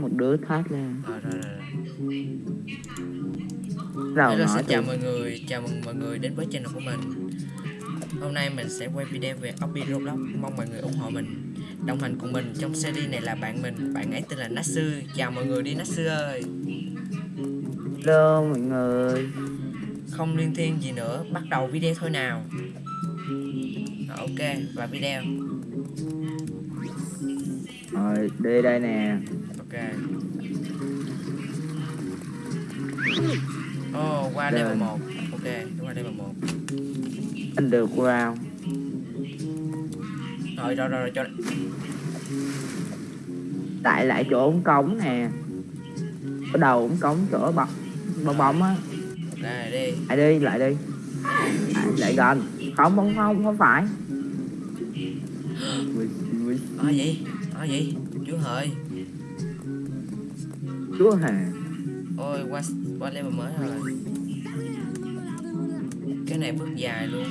một đứa thoát lên Rồi rồi rồi. Hello, nói xin chào mọi người, chào mừng mọi người đến với channel của mình. Hôm nay mình sẽ quay video về Obi Roblox. Mong mọi người ủng hộ mình Đồng hành cùng mình trong series này là bạn mình Bạn ấy tên là Natsu. Chào mọi người đi Natsu ơi. Hello mọi người. Không liên thiên gì nữa, bắt đầu video thôi nào. Rồi, Ok, và video. Rồi đi đây nè Ok. Oh, qua level Rồi. 1 Ok, qua level 1 anh được vào Rồi, rồi, rồi, rồi, cho tại lại chỗ ống cống nè. Ở đầu ống cống chỗ bọc bong bóng á. Ok, đi. Lại đi lại đi. Lại, lại gần. Không không không không phải. Ở gì? Ở gì? Chú hợi chúa hề Ôi qua qua level mới rồi Cái này bước dài luôn.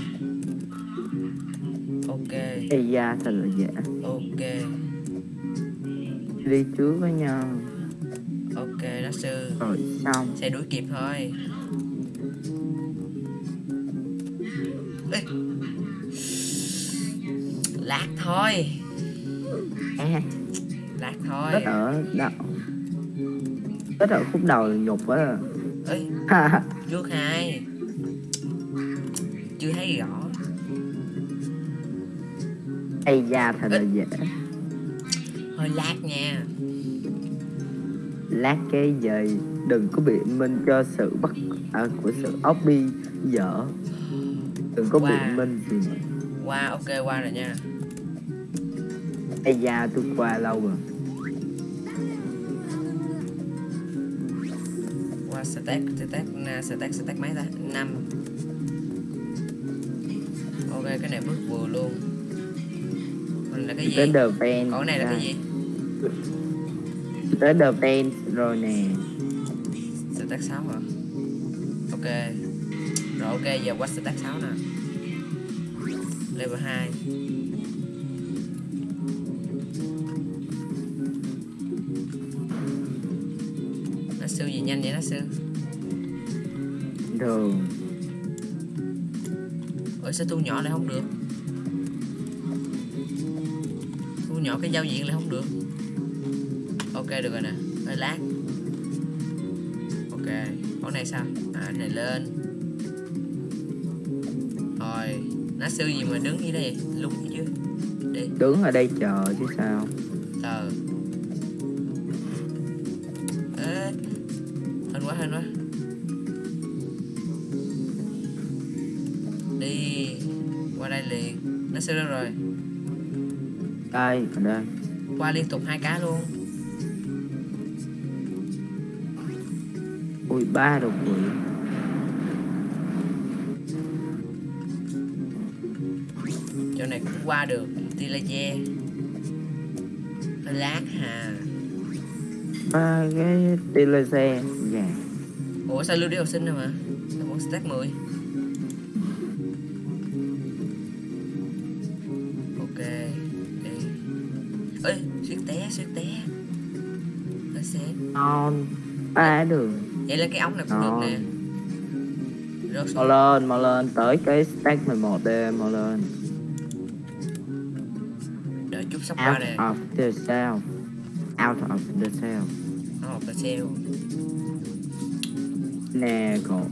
Ok. Ây da thật là dễ. Ok. Đi trước với nhau. Ok đó sư. Rồi xong. Sẽ đuổi kịp thôi. Ê. Lát thôi. Lát thôi. Rất ở đầu rất ở khúc đầu nhục á Ê, trước hai Chưa thấy rõ. Ây da thật là dễ. Hơi lát nha. Lát cái gì đừng có biện minh cho sự bất à, của sự ốc bi dở. Đừng có Wow. biện minh gì. Qua ok qua rồi nha. Ây da tôi qua lâu rồi stack stack stack stack mấy ta năm. Ok cái này bước vừa luôn. Còn là cái tới gì? the pen còn cái này là cái gì? Tới the pen rồi nè. Stack 6 hả ok. Rồi ok giờ qua stack 6 nè. Level 2 thường. Ủa sao thu nhỏ lại không được? Thu nhỏ cái giao diện lại không được. Ok được rồi nè. Hơi lát. Ok con này sao? À này lên. Rồi nó sư gì mà đứng như đây? Lúng chứ đi. Đứng ở đây chờ chứ sao? Ờ. Ê hên quá hên quá liền. Nó sư đâu rồi. Đây ở đây. Qua liên tục hai cá luôn. Ui ba đột quỷ chỗ này cũng qua được. Hơi lát hà. Ba cái tia laser dạ. Ủa sao lưu đi học sinh rồi mà sao vẫn stack 10 ngon. Ba đường. Vậy là cái ống này cũng được nè. Rớt mau lên mau lên. Tới cái stack 11 đi mau lên. Đợi chút sắp qua out nè. of the cell. Out of the cell. Nó một cái sale nè cậu.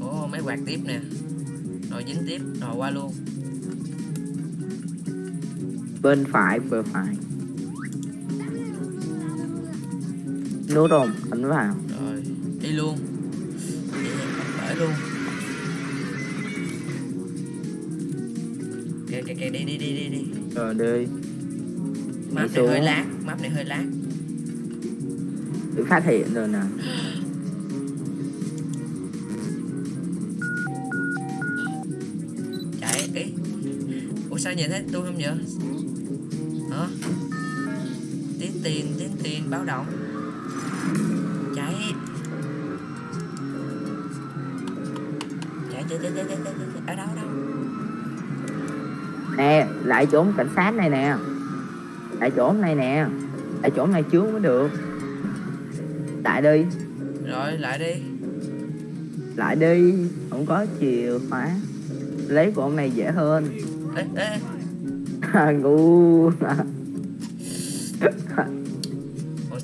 Ồ mấy quạt tiếp nè. Rồi dính tiếp rồi qua luôn. Bên phải vừa phải nút không ấn vào. Rồi đi luôn. Đi bởi luôn. Kìa kìa kìa đi đi đi đi đi. Rồi đi. Map này hơi lát map này hơi lát. Bị phát hiện rồi nè. Chạy ý ủa sao nhìn thấy tôi không vậy hả? Tiến tiền tiến tiền báo động chạy. Chạy chạy chạy chạy chạy chạy ở đâu đâu? Nè lại chỗ cảnh sát này nè. Lại chỗ này nè. Tại chỗ này trước mới được. Lại đi. Rồi lại đi. Lại đi. Không có chìa khóa. Lấy của ông này dễ hơn. Ê ê. Ngu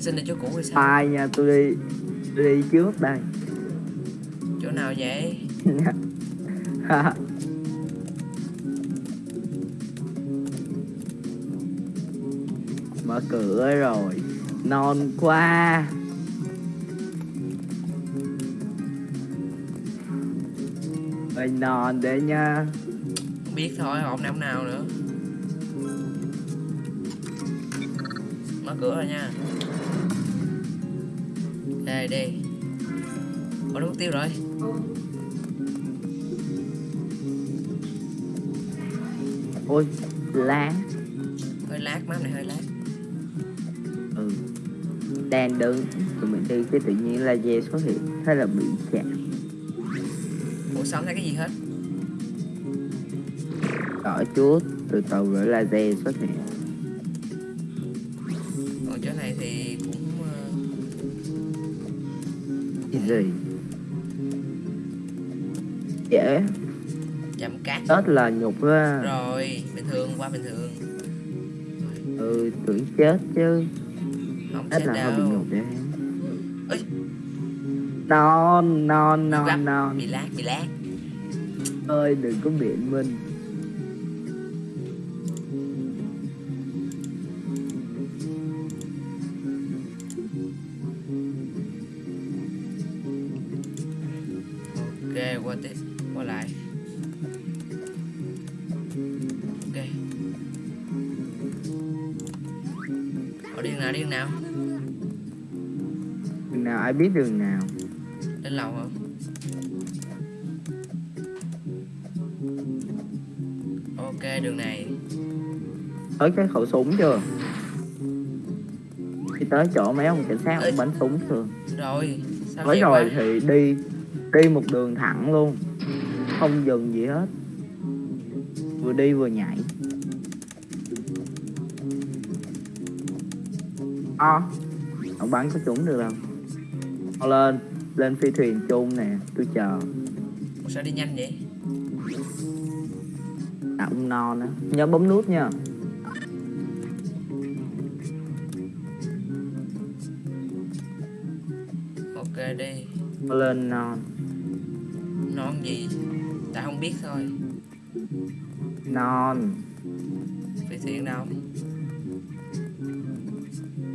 xin là chỗ cũ hay sao? Ai nha tôi đi đi trước đây. Chỗ nào vậy? Mở cửa rồi non quá. Ơi non đấy nha. Không biết thôi hộp nào nào nữa. Mở cửa rồi nha đây đi nó mất tiêu rồi. Ôi lá hơi lát map này hơi lát. Ừ. Đang đứng tụi mình đi cái tự nhiên là dê xuất hiện thế là bị chạm ủa không thấy cái gì hết? Đỏ chút từ từ rồi là dê xuất hiện gì? Dễ chậm cát. Chết là nhục á rồi bình thường qua bình thường. Ừ tưởng chết chứ. Không chết chết là hơi bị đâu. nhục đấy Ấy. non non non non. Bị lát bị lát. Ơi đừng có biện minh ai biết đường nào. Lên lầu không ok đường này. Tới cái khẩu súng chưa? Khi tới chỗ mấy ông cảnh sát ông bắn súng thường rồi sao tới rồi quá? thì đi. Đi một đường thẳng luôn. Không dừng gì hết. Vừa đi vừa nhảy. À, ông bắn có trúng được đâu Mau lên lên phi thuyền chung nè tôi chờ. Ủa sao đi nhanh vậy? À, ông non á nhớ bấm nút nha. Ok đi. Mau lên non non gì? Tại không biết thôi. Non. Phi thuyền đâu?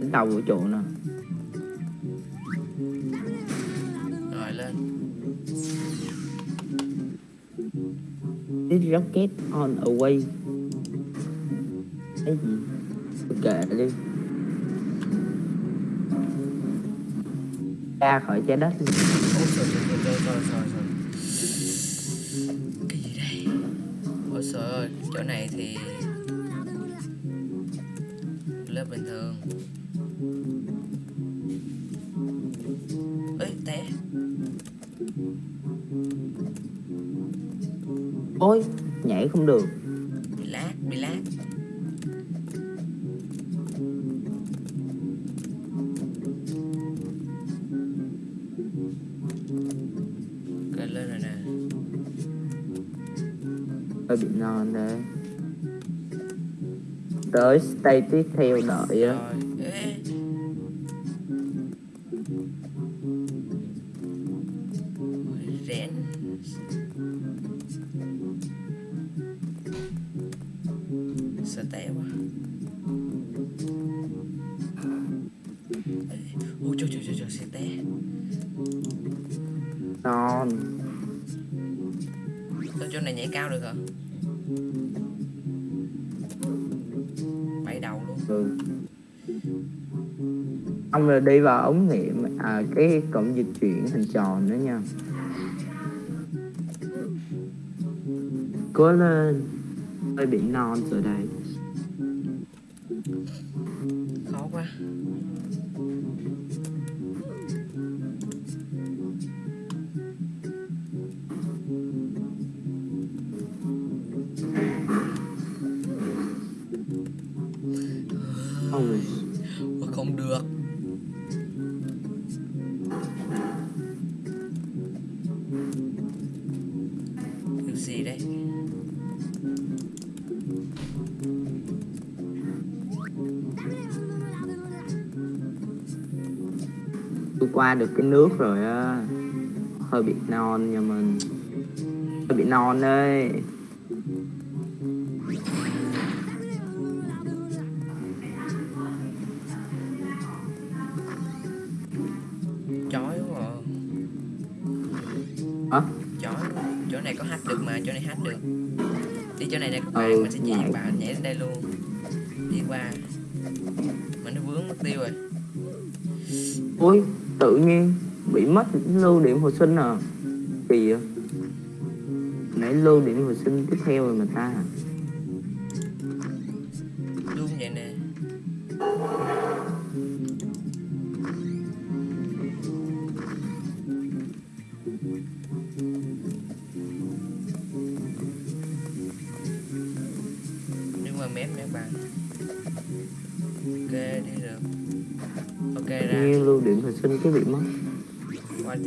Đến đầu vũ trụ nè rocket on a way Cái gì? Kệ đi. Ra khỏi trái đất Cái gì đây Ôi trời ơi Chỗ này thì Lớp bình thường. Ê té. Ôi, nhảy không được. Bị lát Bị lát. Lên rồi nè. Hơi bị non đấy Tới stay tiếp theo đợi á ừ. Ông là đi vào ống nghiệm À cái cổng dịch chuyển hình tròn nữa nha Cố lên Hơi bị non rồi đây được cái nước rồi á. Hơi bị non nha mình. Hơi bị non đấy. Chói quá à. hả? Chói chỗ này có hack được mà chỗ này hack được. Đi chỗ này nè các bạn Ừ, mình sẽ chỉ nhảy. bạn nhảy lên đây luôn. Đi qua. Mình nó vướng mất tiêu rồi. Ui tự nhiên bị mất lưu điểm hồi sinh à. Kỳ vậy. Nãy lưu điểm hồi sinh tiếp theo rồi mà ta à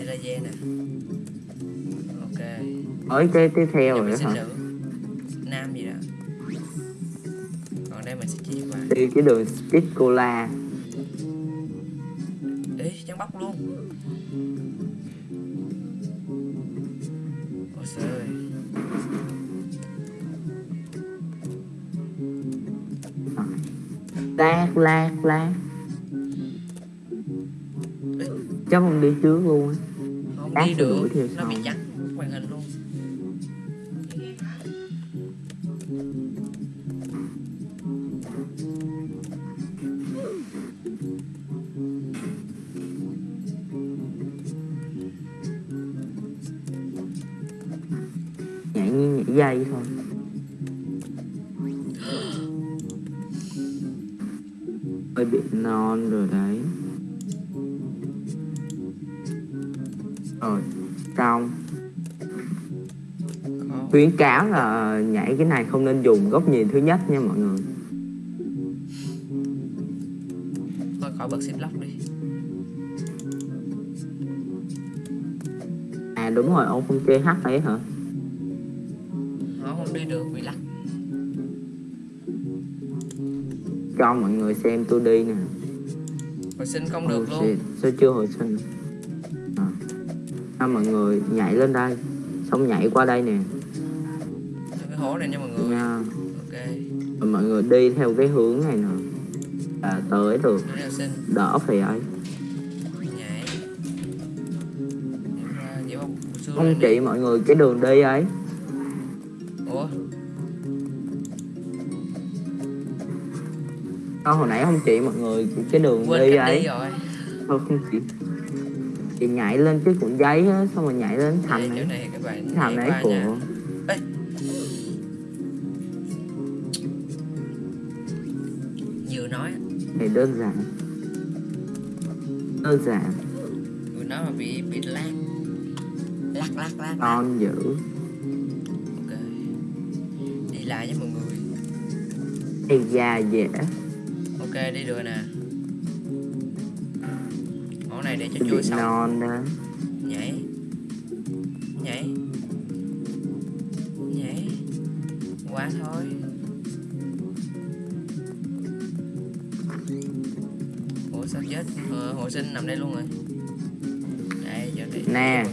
laser nè. Ok. Ở cái tiếp theo rồi hả? nữ nam gì đó. Còn đây mình sẽ chỉ qua. Đi cái đường speed cola. Ê, trắng bóc luôn. Ôi trời ơi. Lát lát lát. Chắc không đi trước luôn á đi được Nó bị rồi xong Khó khuyến cáo là nhảy cái này không nên dùng góc nhìn thứ nhất nha mọi người. Thôi khỏi bật xếp lóc đi. À đúng rồi ông không chơi h ấy hả? Nó không đi được bị lắc. Cho mọi người xem tôi đi nè. Hồi sinh không được Oh luôn. shit, sao chưa hồi sinh. À, mọi người nhảy lên đây? Xong nhảy qua đây nè. Cho cái hố này nha mọi người? Nha. Ok. Rồi mọi người đi theo cái hướng này nè. À, tới được. Đỡ phải ấy. Không chỉ mọi người cái đường đi ấy. Ủa? Đó, hồi nãy không chỉ mọi người cái đường quên đi cách đi ấy. rồi. Thôi không chỉ chị nhảy lên cái cuộn giấy á xong rồi nhảy lên thành này này các bạn thành nha của Ê. Vừa nói này đơn giản. Đơn giản. Vừa nói mà bị bị lát Lắc lắc lắc con dữ. Ok. Đi lại với mọi người. Ây da dễ Ok đi được nè này để cho trôi xong. non đó. Nhảy. Nhảy. Nhảy. Quá thôi. Ủa sao chết? Ờ, Hộ sinh nằm đây luôn rồi. Đây cho đây Nè.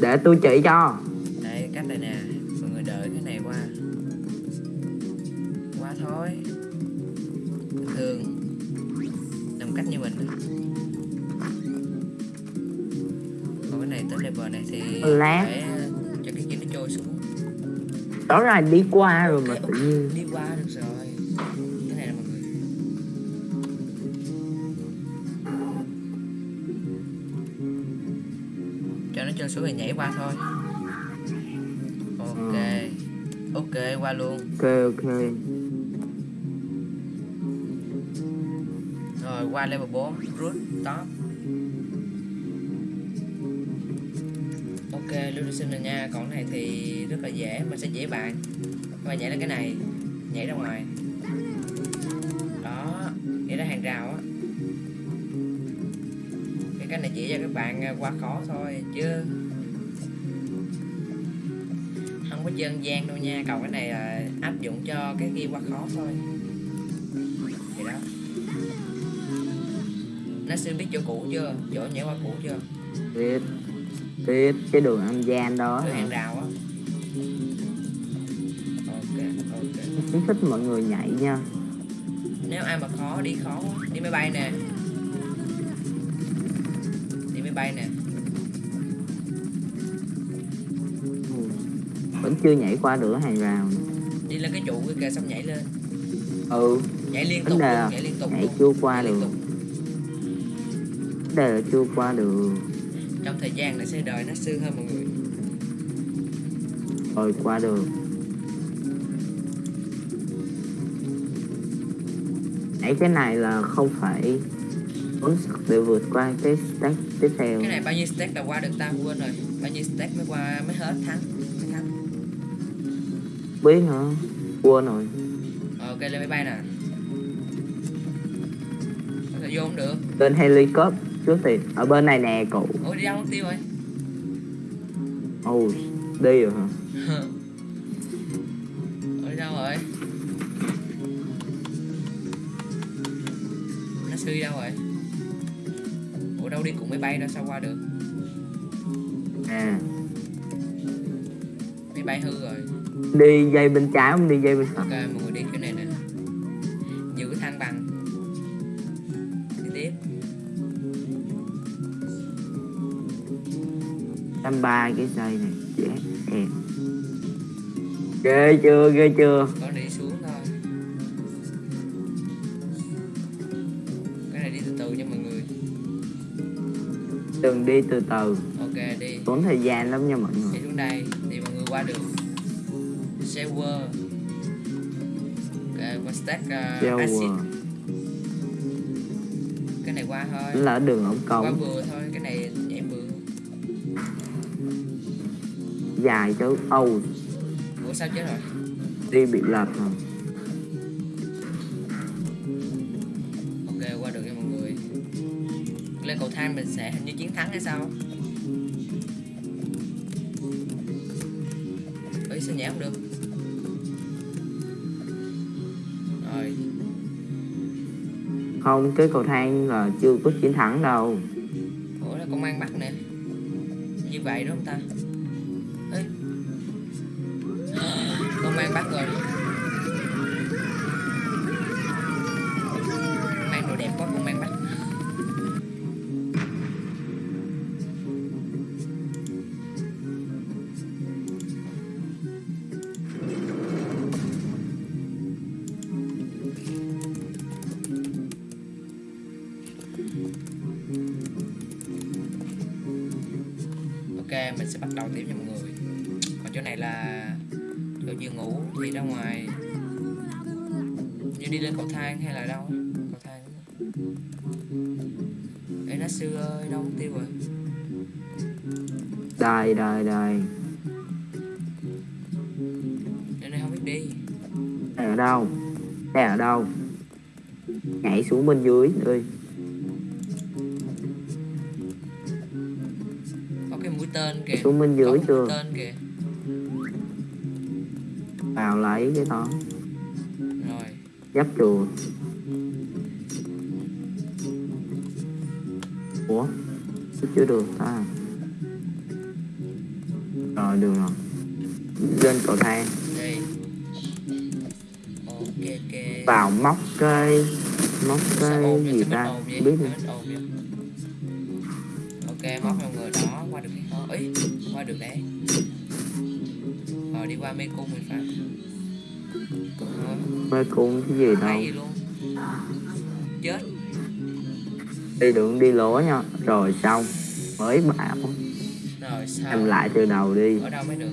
để tôi chỉ cho này thì Lát. Phải ờ, cho cái kia nó trôi xuống. Đó là đi qua rồi mà Ok, tự nhiên. Đi qua được rồi. Cái này là mọi người Cho nó trôi xuống rồi nhảy qua thôi. Ok. Ok qua luôn. Ok ok. Rồi qua level 4 Root top xin rồi nha Còn này thì rất là dễ, Mình sẽ dễ bạn Các bạn nhảy lên cái này, Nhảy ra ngoài. Đó, Nhảy ra hàng rào á. Cái này chỉ cho các bạn à, qua khó thôi, chứ không có dân gian đâu nha. Cầu cái này là áp dụng cho cái kia qua khó thôi. Vậy đó. Nó xin biết chỗ cũ chưa? Chỗ nhảy qua cũ chưa? Biết biết cái đường âm gian đó cái hả? hàng rào á ok ok khuyến khích mọi người nhảy nha nếu ai mà khó đi khó quá. đi máy bay nè đi máy bay nè Ừ. vẫn chưa nhảy qua được hàng rào đi lên cái trụ cái kìa xong nhảy lên ừ nhảy liên tục luôn nhảy liên tục nhảy luôn. chưa qua Nhảy được. đề chưa qua được trong thời gian nó sẽ đợi nó sư hơn mọi người. Rồi qua được nhảy cái này là không phải sức để vượt qua cái stack tiếp theo. Cái này bao nhiêu stack là qua được ta? Quên rồi. Bao nhiêu stack mới qua mới hết thắng? Mới thắng? Biết hả? Quên rồi. Ờ, ok lên máy bay nè. Có thể vô không được. Lên helicopter trước thì ở bên này nè cậu. Ôi đi đâu mất tiêu rồi? Ồ đi rồi hả? Đi đâu rồi? Nó sư đâu rồi? Ủa đâu đi cùng máy bay đâu sao qua được? À. Máy bay hư rồi. Đi dây bên trái không? Đi dây bên phải. Ok trăm ba cái dây này dễ em ghê chưa ghê chưa? Có đi xuống thôi. Cái này đi từ từ nha mọi người. Đừng đi từ từ. Ok đi. Tốn thời gian lắm nha mọi đi người xuống đây thì mọi người qua được server ok qua stack uh, acid. Cái này qua thôi. Là đường ống qua cống vừa thôi cái dài chứ âu. Ủa sao chết rồi? Đi bị lật rồi. Ok qua được nha mọi người. Lên cầu thang mình sẽ hình như chiến thắng hay sao? Ấy sao nhảy không được? Rồi. Không cái cầu thang là chưa có chiến thắng đâu. Ủa là công an bắt nè. Như vậy đúng không ta mình sẽ bắt đầu tiếp nha mọi người. Còn chỗ này là chỗ giường ngủ thì ra ngoài. Như đi lên cầu thang hay là đâu? Cầu thang. Ê nó sư ơi đâu tiêu rồi? Đây đây đây Chỗ này không biết đi. Đây ở đâu? Đây ở đâu? Nhảy xuống bên dưới ơi bên có dưới chưa vào lấy cái đó. Rồi. Giáp chuột. Ủa? Chưa được ta? Rồi được rồi. Lên cầu thang. Đây vào móc cây. Móc cây gì ta? không? biết vậy? Ok móc vào người đó qua được cái khó ấy qua được đấy. Rồi đi qua mê cung mình phải. Rồi mê cung cái gì đâu. hay luôn. Chết. Đi đường đi lỗ nha. Rồi xong. Mới bảo. Rồi sao? Em lại từ đầu đi. Ở đâu mới được?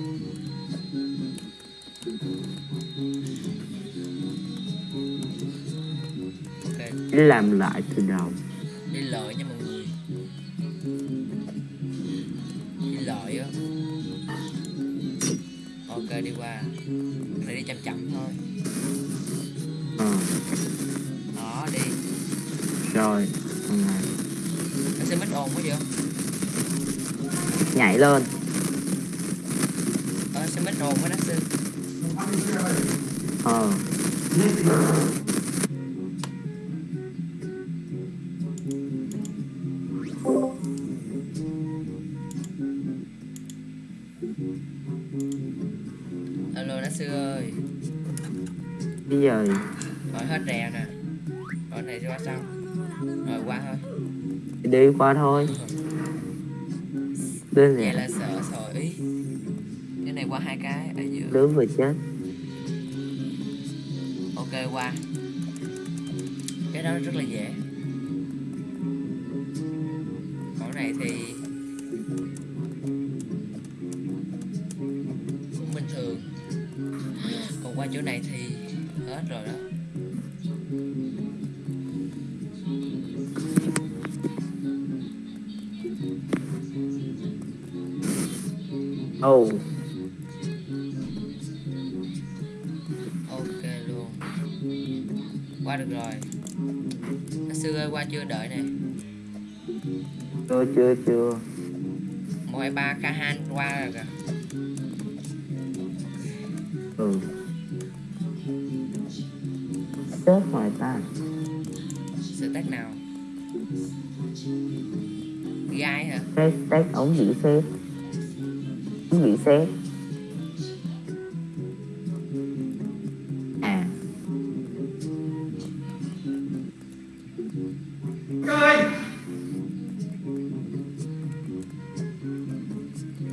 Làm lại từ đầu đi chậm chậm thôi. Ờ đó đi. Rồi ok nó sẽ mất ồn quá vậy? Nhảy lên. Ờ sẽ mất ồn quá nó sư. Ờ qua thôi. Đơn giản. Là sợ sợ ý. Cái này qua hai cái ở giữa. Đứa vừa chết ok qua. Cái đó rất là dễ. Còn này thì cũng bình thường. Còn qua chỗ này thì hết rồi đó ồ. Ok luôn. Qua được rồi. Nó sư ơi qua chưa? Đợi nè chưa chưa chưa. Hai ba Kahan qua rồi kìa. Ừ. Chết ngoài ta. Sự tác nào? Gai hả? Xét xét ống dĩ xét xét à.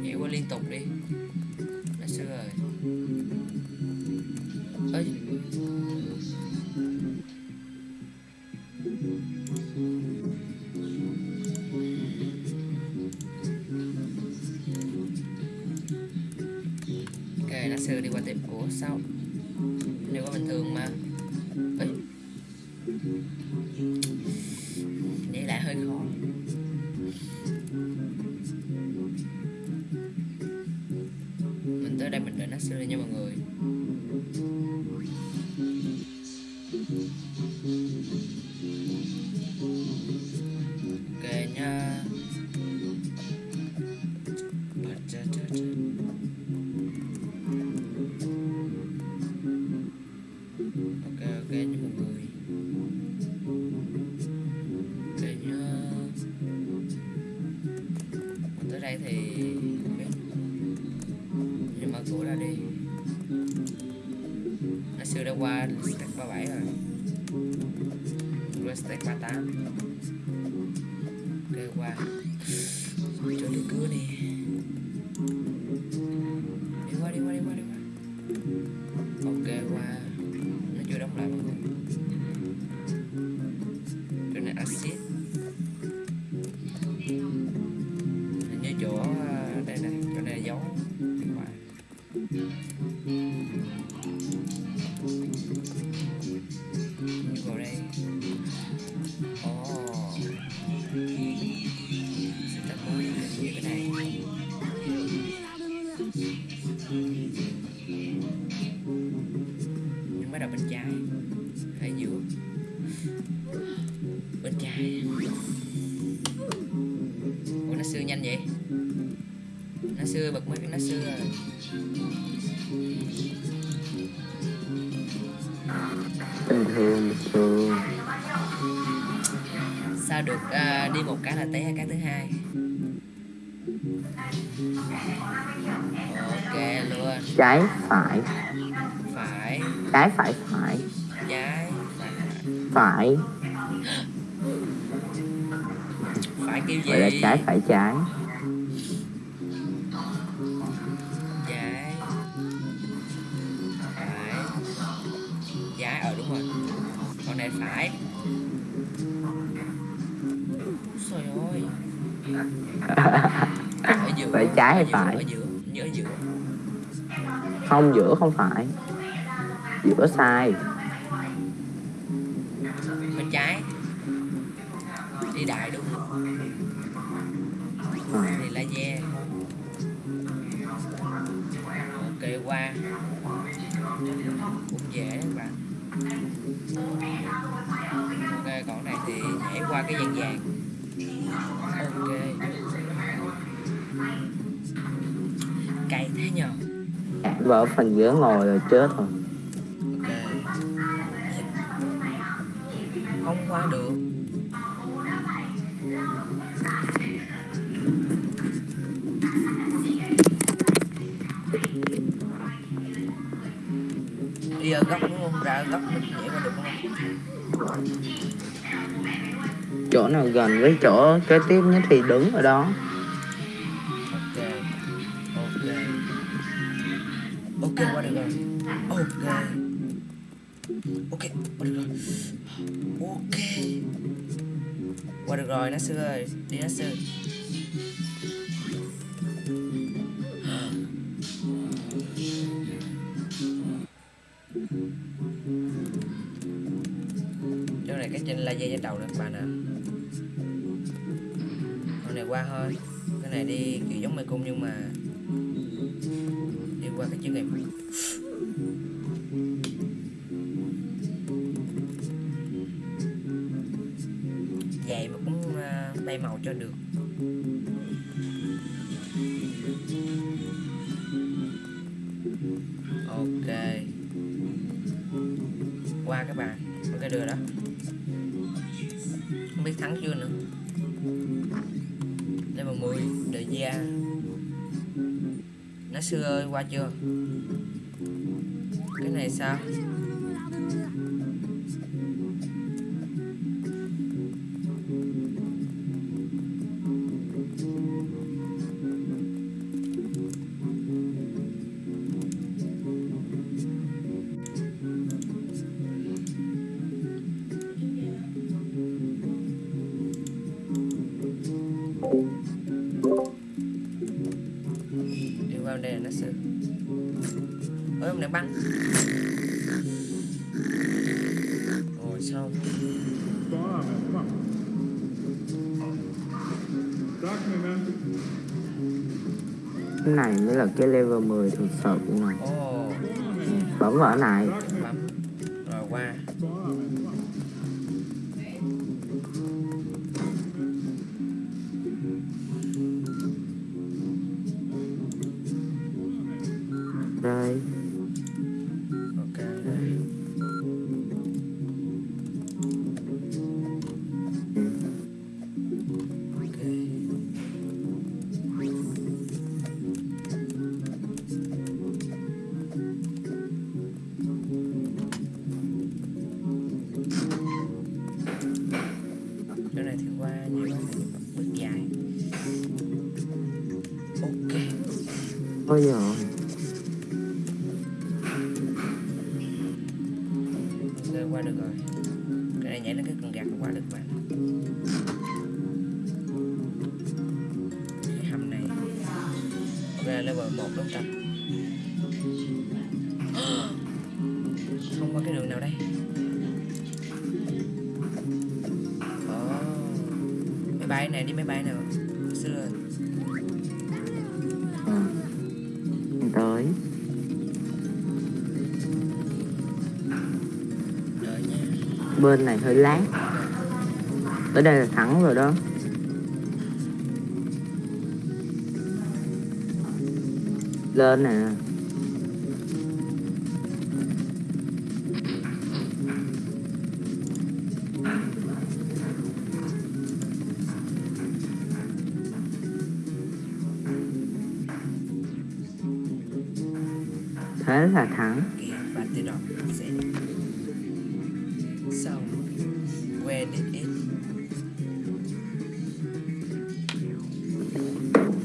Nhảy qua liên tục đi nó xưa đã qua stack 37 rồi qua stack 38 hay giữa bên trái. Ủa nó sư nhanh vậy? Nó sư bật mấy cái nó sư rồi. Bình thường bình thường sao được à, đi một cái là té cái thứ hai? Ok luôn. Trái phải. Phải. Trái phải phải phải. Phải kêu gọi là gì? trái phải trái. Trái. Phải trái. Ờ đúng rồi. Con này phải. Trời ơi. Ở giữa Phải trái hay phải? ở giữa nhớ giữa. Không giữa không phải. Giữa sai đại đúng không? Này là dê ok, qua. Cũng dễ các bạn ok, còn này thì nhảy qua cái vàng vàng. Ok cay thế nhờ? Vợ phần giữa ngồi rồi chết rồi. Ra góc nhảy qua được không? Chỗ nào gần với chỗ kế tiếp nhất thì đứng ở đó. Ok ok. Ok qua được rồi. Ok. Ok qua được rồi. Ok. Qua được rồi nó sư ơi. Đi nó sư thôi. Cái này đi, kiểu giống mê cung nhưng mà đi qua cái chữ nghiệp đời gia. Nó xưa ơi qua chưa? Cái này sao? Thực sự nè ồ bấm vào cái này bấm rồi. qua đây nào đây. Ồ, máy bay này đi máy bay nào? À. tới. Bên này hơi lát. Tới đây là thắng rồi đó. Lên nè thế là thắng. Bạn tự động sẽ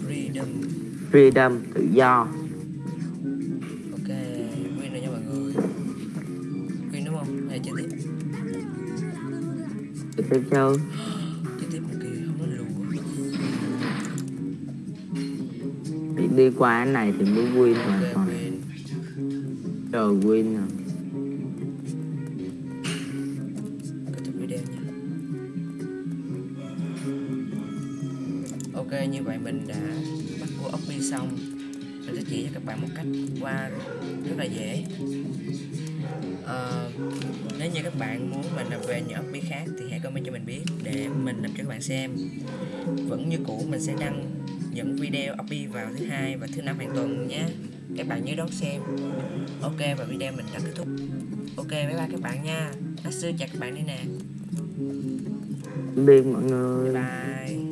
freedom freedom tự do. Ok win rồi nha mọi người win đúng không hay chơi. Tiếp tự tiếp chơi chơi tiếp một kỳ không có lùa đi qua cái này thì mới win hoàn toàn win chờ win à video ok như vậy mình đã bắt cua ốc bi xong. Mình sẽ chỉ cho các bạn một cách qua rất là dễ. À, nếu như các bạn muốn mình làm về những ốc bi khác thì hãy comment cho mình biết để mình làm cho các bạn xem. Vẫn như cũ mình sẽ đăng những video ốc bi vào thứ hai và thứ năm hàng tuần nhé các bạn nhớ đón xem. Ok và video mình đã kết thúc. Ok bye bye các bạn nha. Natsu chào các bạn đi nè. Biệt mọi người. Bye